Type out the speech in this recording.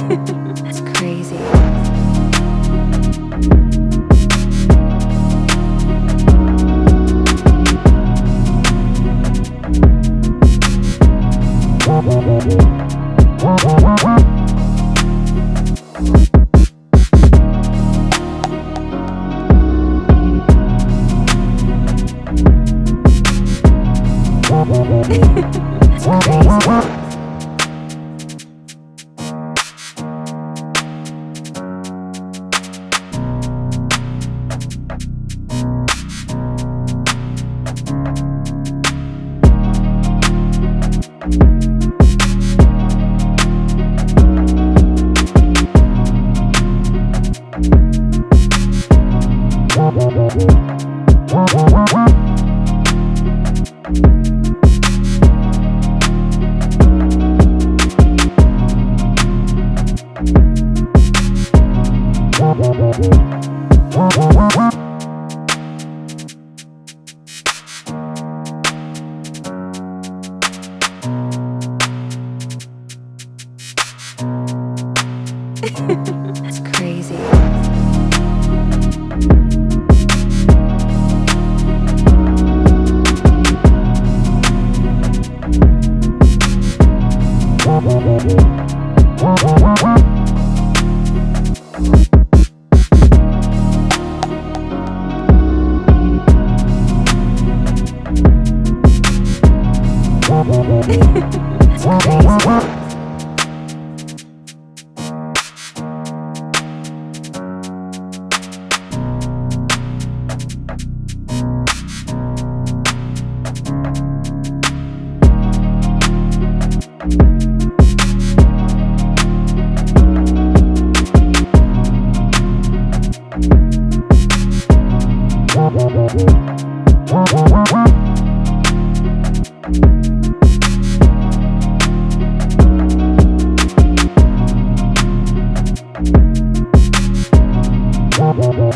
It's crazy. Crazy. It's crazy. It's Wow.